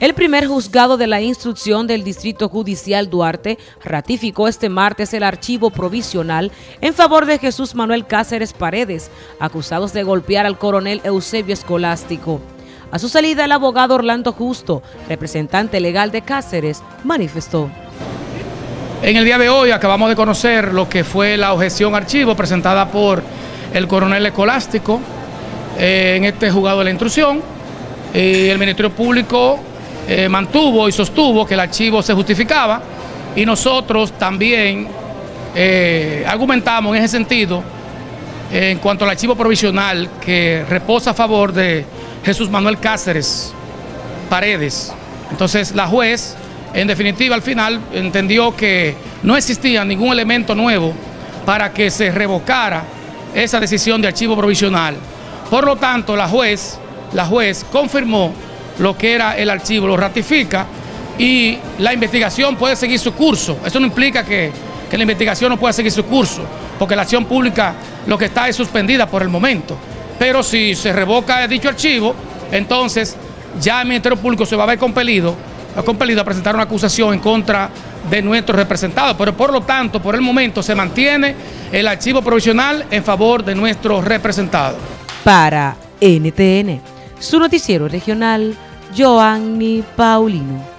El primer juzgado de la instrucción del Distrito Judicial Duarte ratificó este martes el archivo provisional en favor de Jesús Manuel Cáceres Paredes, acusados de golpear al coronel Eusebio Escolástico. A su salida, el abogado Orlando Justo, representante legal de Cáceres, manifestó. En el día de hoy acabamos de conocer lo que fue la objeción archivo presentada por el coronel Escolástico eh, en este juzgado de la instrucción. y el Ministerio Público eh, mantuvo y sostuvo que el archivo se justificaba y nosotros también eh, argumentamos en ese sentido en cuanto al archivo provisional que reposa a favor de Jesús Manuel Cáceres Paredes. Entonces la juez, en definitiva, al final entendió que no existía ningún elemento nuevo para que se revocara esa decisión de archivo provisional. Por lo tanto, la juez, la juez confirmó lo que era el archivo, lo ratifica y la investigación puede seguir su curso. Eso no implica que, la investigación no pueda seguir su curso, porque la acción pública lo que está es suspendida por el momento. Pero si se revoca dicho archivo, entonces ya el Ministerio Público se va a ver compelido, compelido a presentar una acusación en contra de nuestros representados. Pero por lo tanto, por el momento se mantiene el archivo provisional en favor de nuestros representados. Para NTN, su noticiero regional, Joanny Paulino.